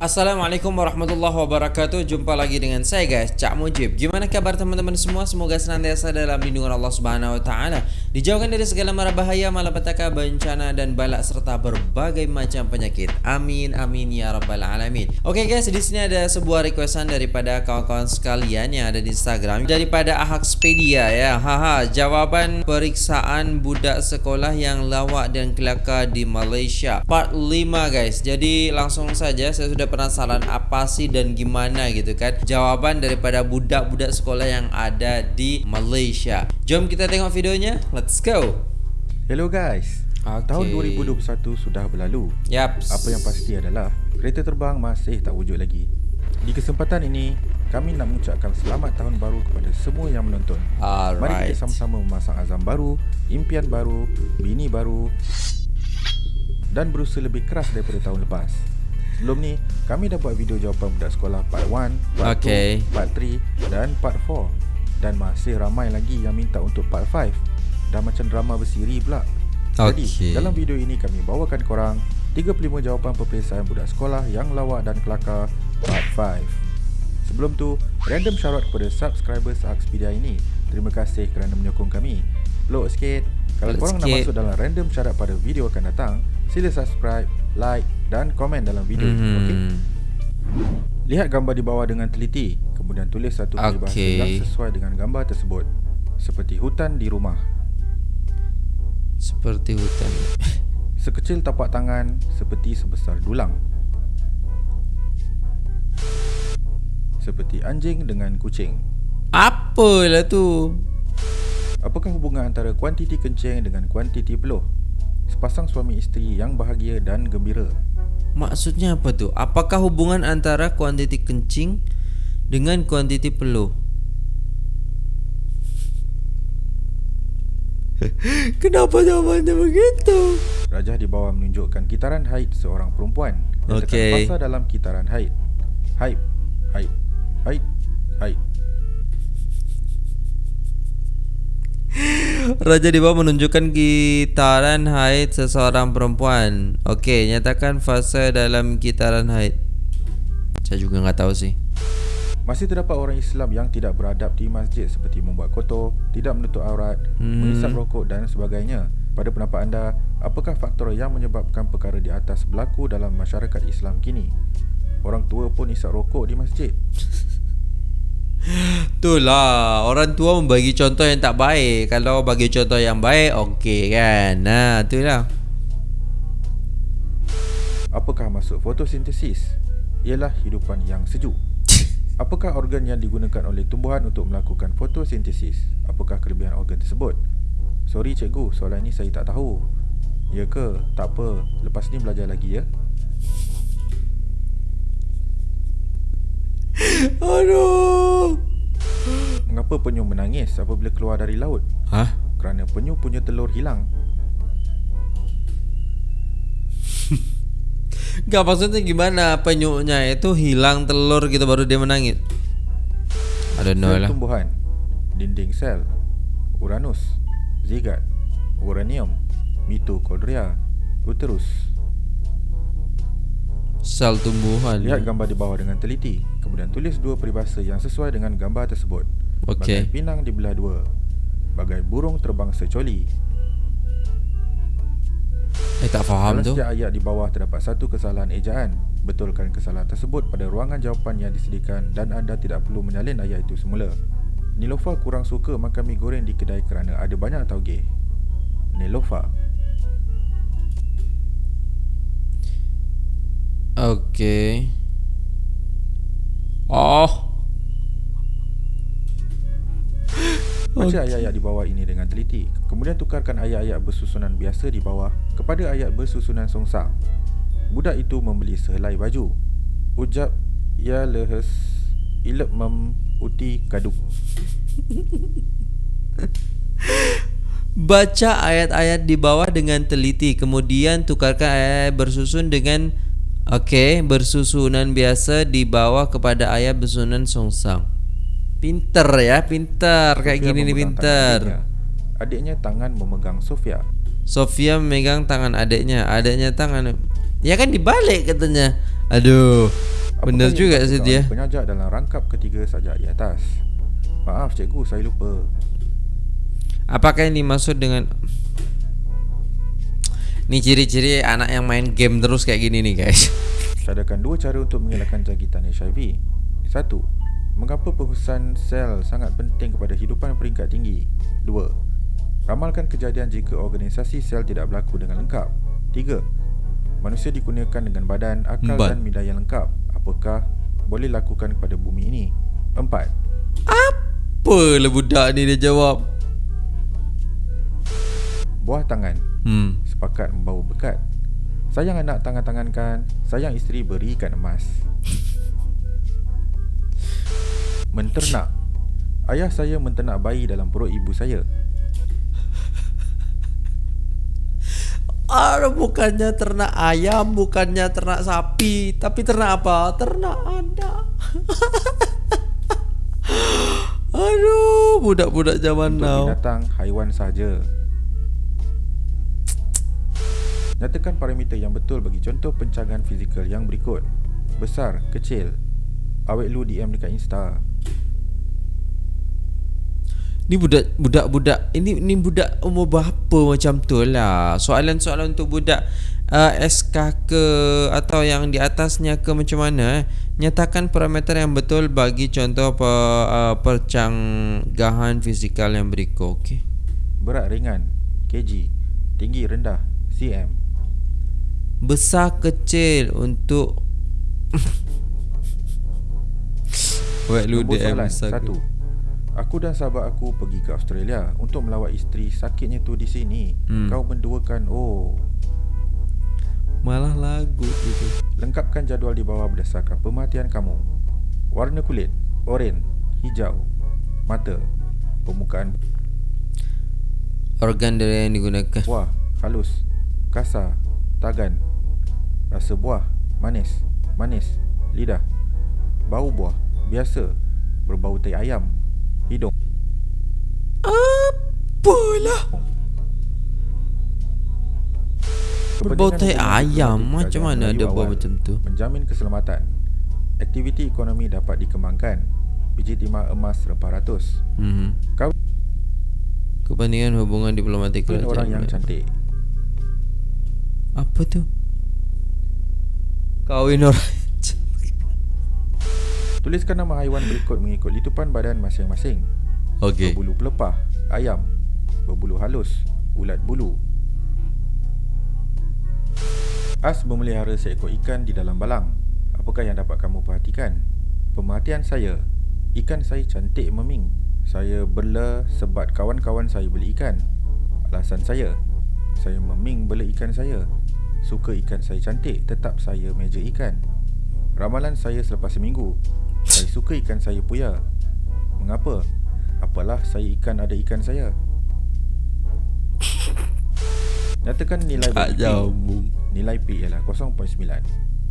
Assalamualaikum warahmatullahi wabarakatuh. Jumpa lagi dengan saya guys. Cak Mujib. Gimana kabar teman-teman semua? Semoga senantiasa dalam lindungan Allah Subhanahu Wa Taala. Dijauhkan dari segala mara bahaya Malapetaka, bencana dan balak Serta berbagai macam penyakit. Amin amin ya rabbal alamin. Oke guys di sini ada sebuah requestan Daripada kawan-kawan sekalian Yang ada di Instagram. Daripada Ahakspedia ya. Haha Jawaban periksaan budak sekolah Yang lawak dan kelakar di Malaysia. Part 5 guys. Jadi langsung saja Saya sudah penasaran apa sih dan gimana gitu kan. Jawaban daripada budak-budak sekolah yang ada di Malaysia. Jom kita tengok videonya. Let's go. Hello guys. Okay. Tahun 2021 sudah berlalu. Yap. Apa yang pasti adalah Kereta terbang masih tak wujud lagi. Di kesempatan ini Kami nak mengucapkan selamat tahun baru kepada semua yang menonton. Alright. Mari kita sama-sama memasang azam baru Impian baru Bini baru Dan berusaha lebih keras daripada tahun lepas Sebelum ni, kami dah buat video jawapan budak sekolah part 1, part Okay. 2, part 3 dan part 4 Dan masih ramai lagi yang minta untuk part 5 Dah macam drama bersiri pula. Jadi, Okay. dalam video ini kami bawakan korang 35 jawapan peperiksaan budak sekolah yang lawak dan kelakar part 5 Sebelum tu, random shout out kepada subscribers Akspedia ini. Terima kasih kerana menyokong kami. Peluk sikit. Kalau Peluk korang nak sikit. masuk dalam random shout out pada video akan datang Sila subscribe, like dan komen dalam video Mhm. okay? Lihat gambar di bawah dengan teliti Kemudian tulis satu peribahasa yang sesuai dengan gambar tersebut. Seperti hutan di rumah. Seperti hutan. Sekecil tapak tangan Seperti sebesar dulang. Seperti anjing dengan kucing. Apalah tu? Apakah hubungan antara kuantiti kencing dengan kuantiti peluh? Sepasang suami isteri yang bahagia dan gembira Maksudnya apa tu? Apakah hubungan antara kuantiti kencing dengan kuantiti peluh? Kenapa jawabannya begitu? Rajah di bawah menunjukkan kitaran haid seorang perempuan Nyatakan Okey. fasa dalam kitaran haid Haid, haid, haid, haid Raja di bawah menunjukkan kitaran haid seseorang perempuan. Okey, nyatakan fasa dalam kitaran haid. Saya juga nggak tahu sih. Masih terdapat orang Islam yang tidak beradab di masjid seperti membuat kotor, tidak menutup aurat, Hmm. hmm. mengisap rokok dan sebagainya. Pada pendapat anda, apakah faktor yang menyebabkan perkara di atas berlaku dalam masyarakat Islam kini? Orang tua pun isap rokok di masjid. Itulah Orang tua membagi contoh yang tak baik Kalau bagi contoh yang baik Okey kan Nah itulah Apakah maksud fotosintesis? Ialah hidupan yang sejuk. Apakah organ yang digunakan oleh tumbuhan untuk melakukan fotosintesis? Apakah kelebihan organ tersebut? Sorry cikgu, soalan ini saya tak tahu. Ya ke? Tak apa. Lepas ni belajar lagi ya. Aduh Mengapa penyu menangis apabila keluar dari laut? Hah? Kerana penyu punya telur hilang. Gak maksudnya gimana Penyuknya itu hilang telur gitu Baru dia menangis I don't know Sel lah tumbuhan, dinding sel, Uranus, zigat, uranium, mitokondria, uterus. Sel tumbuhan Lihat gambar di bawah dengan teliti Kemudian tulis dua peribahasa yang sesuai dengan gambar tersebut. Okey. Bagai pinang dibelah dua Bagai burung terbang secoli. Eh tak faham Dalam tu. setiap ayat di bawah terdapat satu kesalahan ejaan. Betulkan kesalahan tersebut pada ruangan jawapan yang disediakan Dan anda tidak perlu menyalin ayat itu semula. Nilofa kurang suka makan mi goreng di kedai kerana ada banyak tauge. Nilofa. Okey Oh. Baca ayat-ayat di bawah ini dengan teliti. Kemudian tukarkan ayat-ayat bersusunan biasa di bawah Kepada ayat bersusunan songsang Budak itu membeli sehelai baju. Ujab ya lehes Ilep mem uti kaduk. Baca ayat-ayat di bawah dengan teliti. Kemudian tukarkan ayat bersusun dengan Okey, bersusunan biasa di bawah kepada ayat bersusunan songsang Pinter ya, pinter Kayak gini nih pinter tangan adiknya. Adiknya tangan memegang Sofia Sofia memegang tangan adiknya Adiknya tangan Ya kan dibalik katanya Aduh. Apakah Benar juga sih dia. Penyajak dalam rangkap ketiga sajak di atas. Maaf cikgu, saya lupa. Apakah yang dimaksud dengan Ini ciri-ciri anak yang main game terus kayak gini nih guys Sadakan dua cara untuk mengelakkan jangkitan HIV. Satu, mengapa penghususan sel sangat penting kepada hidupan peringkat tinggi? Dua, ramalkan kejadian jika organisasi sel tidak berlaku dengan lengkap. Tiga, manusia dikurniakan dengan badan, akal Empat. dan minda yang lengkap. Apakah boleh lakukan kepada bumi ini? Empat, Apa lah budak ni dia jawab buah tangan, Hmm sepakat membawa berkat. Sayang anak tangan-tangankan, sayang isteri berikan emas. Menternak. Ayah saya menternak bayi dalam perut ibu saya. Aduh, bukannya ternak ayam, bukannya ternak sapi, tapi ternak apa? Ternak anak. Aduh, budak-budak zaman Untuk now. binatang, haiwan sahaja. Nyatakan parameter yang betul bagi contoh pencanggahan fizikal yang berikut. Besar, kecil. Awet lu DM dekat Insta. Ni budak budak budak ini ni budak umur berapa macam tu lah. Soalan-soalan untuk budak uh, SK ke atau yang di atasnya ke macam mana eh? Nyatakan parameter yang betul bagi contoh pe, uh, percanggahan fizikal yang berikut. Okey. Berat ringan, kg. Tinggi rendah, cm. Besar kecil untuk Wait lu DM besar Satu. Ke- Aku dan sahabat aku pergi ke Australia Untuk melawat isteri sakitnya tu di sini. Hmm. Kau menduakan Oh. Malah lagu gitu. Lengkapkan jadual di bawah berdasarkan pemerhatian kamu. Warna kulit Oren Hijau Mata Permukaan. Organ dari yang digunakan. buah Halus. Kasar Tagan Rasa buah Manis Manis Lidah. Bau buah Biasa Berbau tai ayam Hidung. Apalah. Berbau tai ayam Macam mana ada awal macam tu? Menjamin keselamatan. Aktiviti ekonomi dapat dikembangkan. Biji timah emas 400 hmm. Kau Kepentingan hubungan diplomatik orang yang cantik. Apa tu? Kawin orang. Tuliskan nama haiwan berikut mengikut litupan badan masing-masing. Okey. Berbulu pelepah Ayam. Berbulu halus Ulat bulu. As memelihara seekor ikan di dalam balang. Apakah yang dapat kamu perhatikan? Pemerhatian saya. Ikan saya cantik meming. Saya bela sebab kawan-kawan saya beli ikan. Alasan saya Saya meming bela ikan saya Suka ikan saya cantik Tetap saya meja ikan. Ramalan saya selepas seminggu. Saya suka ikan saya puya Mengapa? Apalah saya ikan ada ikan saya. Nyatakan nilai bagi P. Nilai P ialah 0.9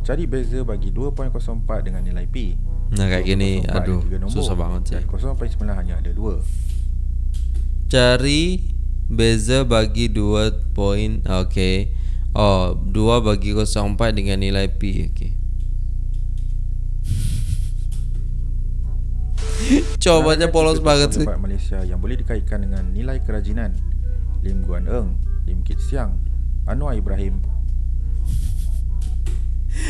Cari beza bagi 2.04 dengan nilai P. Nah kayak gini 2.04 ada Aduh Susah banget sih. Dan 0.9 hanya ada 2 Cari Beza bagi 2 poin. Okay Oh 2 bagi 04 dengan nilai P Okay Cobanya polos banget sih Malaysia yang boleh dikaitkan dengan nilai kerajinan. Lim Guan Eng Lim Kit Siang Anwar Ibrahim.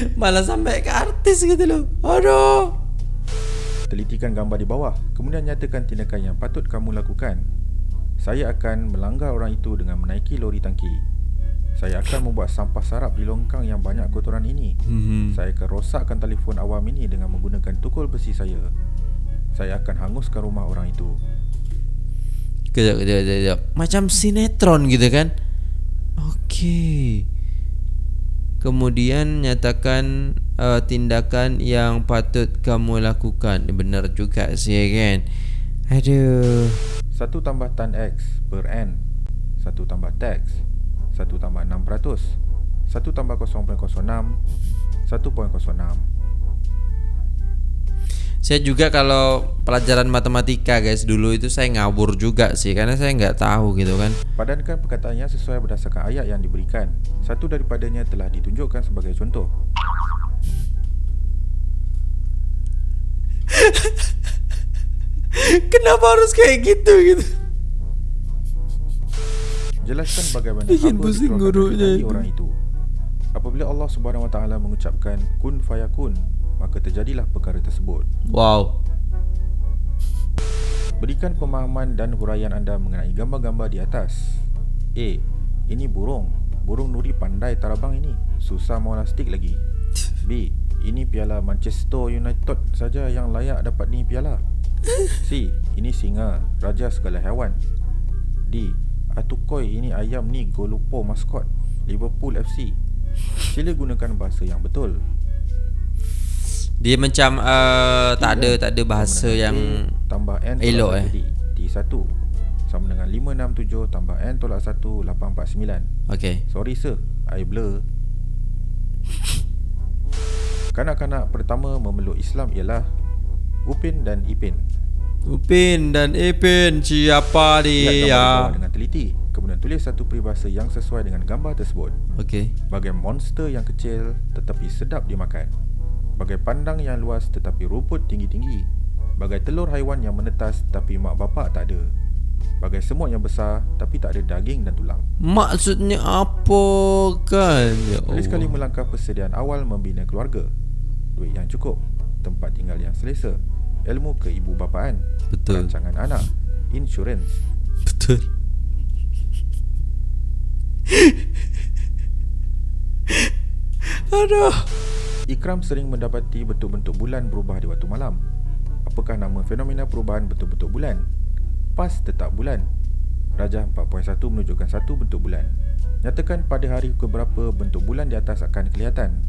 Malah sampai ke artis gitu loh. Aduh. Telitikan gambar di bawah Kemudian nyatakan tindakan yang patut kamu lakukan. Saya akan melanggar orang itu dengan menaiki lori tangki Saya akan membuat sampah sarap di longkang yang banyak kotoran ini. Hmm. Saya akan rosakkan telefon awam ini dengan menggunakan tukul besi saya. Saya akan hanguskan rumah orang itu. Kejap, kejap, kejap, kejap. Macam sinetron gitu kan? Okey. Kemudian nyatakan uh, tindakan yang patut kamu lakukan. Benar juga sih kan? Aduh. 1 tambah tan X per N. 1 tambah tax 1 tambah 600 1 tambah 0.06 1.06 saya juga kalau pelajaran matematika guys dulu itu saya ngabur juga sih karena saya nggak tahu gitu kan. Padankan perkataannya sesuai berdasarkan ayat yang diberikan. Satu daripadanya telah ditunjukkan sebagai contoh. Kenapa harus kayak gitu gitu? Jelaskan bagaimana Bikin hamba dikeluarkan gurunya dari orang itu. Apabila Allah Subhanahu Wa Taala mengucapkan kun fayakun, maka terjadilah perkara tersebut. Wow. Berikan pemahaman dan huraian anda mengenai gambar-gambar di atas. A. Ini burung. Burung nuri pandai tarabang ini. Susah monastik lagi. B. Ini piala Manchester United saja yang layak dapat ni piala. C. Ini singa, raja segala haiwan. D. Atukoi ini ayam ni Golupo maskot Liverpool FC. Sila gunakan bahasa yang betul. Dia macam uh, tak ada tak ada bahasa yang tambah N elok, eh. D. D1 sama dengan 567 tambah N tolak 1 849. okey. Sorry sir, I blur. Kanak-kanak pertama memeluk Islam ialah Upin dan Ipin. Upin dan Ipin siapa Lihat gambar dia? dengan teliti. Kemudian tulis satu peribahasa yang sesuai dengan gambar tersebut. Okey. Bagai monster yang kecil tetapi sedap dimakan. Bagai pandang yang luas tetapi rumput tinggi-tinggi. Bagai telur haiwan yang menetas tapi mak bapak tak ada. Bagai semut yang besar tapi tak ada daging dan tulang. Maksudnya apa kan? Ya Tulis sekali melangkah persediaan awal membina keluarga. Duit yang cukup, tempat tinggal yang selesa, ilmu keibu bapaan, Betul. rancangan anak, insurans. Betul. Aduh. Ikram sering mendapati bentuk-bentuk bulan berubah di waktu malam. Apakah nama fenomena perubahan bentuk-bentuk bulan? Pas tetap bulan. Rajah 4.1 menunjukkan satu bentuk bulan. Nyatakan pada hari keberapa bentuk bulan di atas akan kelihatan.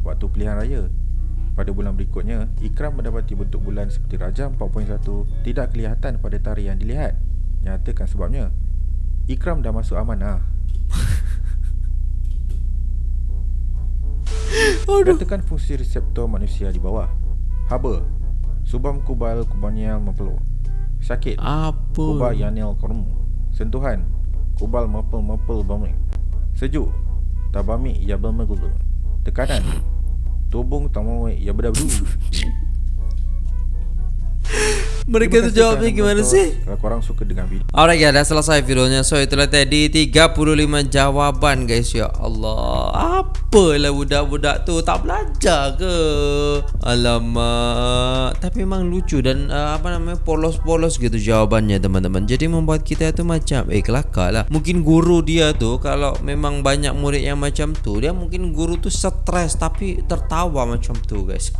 Waktu pilihan raya. Pada bulan berikutnya, Ikram mendapati bentuk bulan seperti Rajah 4.1 tidak kelihatan pada tarikh yang dilihat. Nyatakan sebabnya. Ikram dah masuk amanah. Aduh. Nyatakan fungsi reseptor manusia di bawah. Haba. Subam kubal kubanial mempeluk. Sakit. Apa? Kubal yanil kormu. Sentuhan. Kubal mempel mempel bamik. Sejuk. Tabamik ya bermegulu. Tekanan. Tubung tamawai ya berdabdu. Mereka tu Terima kasih jawabnya gimana sih? Kalau korang suka dengan video. Alright guys, dah selesai videonya. So itulah tadi 35 jawapan guys. Ya Allah. Apalah budak-budak tu? Tak belajar ke? Alamak. Tapi memang lucu Dan uh, apa namanya Polos-polos gitu jawabannya teman-teman. Jadi membuat kita tu macam Eh kelakar lah. Mungkin guru dia tu Kalau memang banyak murid yang macam tu Dia mungkin guru tu stres Tapi tertawa macam tu guys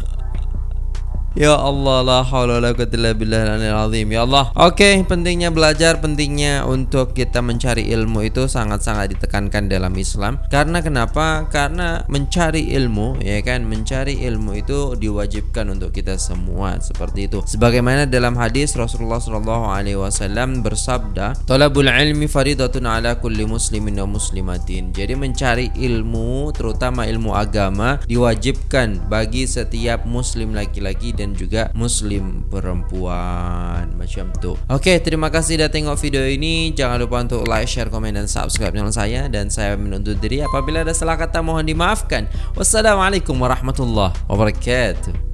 Ya Allah la haula wala quwwata illa billahil aliyil azim. Ya Allah. Okey, pentingnya belajar, pentingnya untuk kita mencari ilmu itu sangat-sangat ditekankan dalam Islam. Karena kenapa? Karena mencari ilmu, ya kan? Mencari ilmu itu diwajibkan untuk kita semua seperti itu. Sebagaimana dalam hadis Rasulullah sallallahu alaihi wasallam bersabda, "Talabul ilmi faridatun ala kulli muslimin wa muslimatin." Jadi mencari ilmu, terutama ilmu agama, diwajibkan bagi setiap muslim laki-laki dan juga muslim perempuan macam tu. Okey, terima kasih dah tengok video ini. Jangan lupa untuk like, share, komen dan subscribe channel saya dan saya menuntut diri apabila ada salah kata mohon dimaafkan. Wassalamualaikum warahmatullahi wabarakatuh.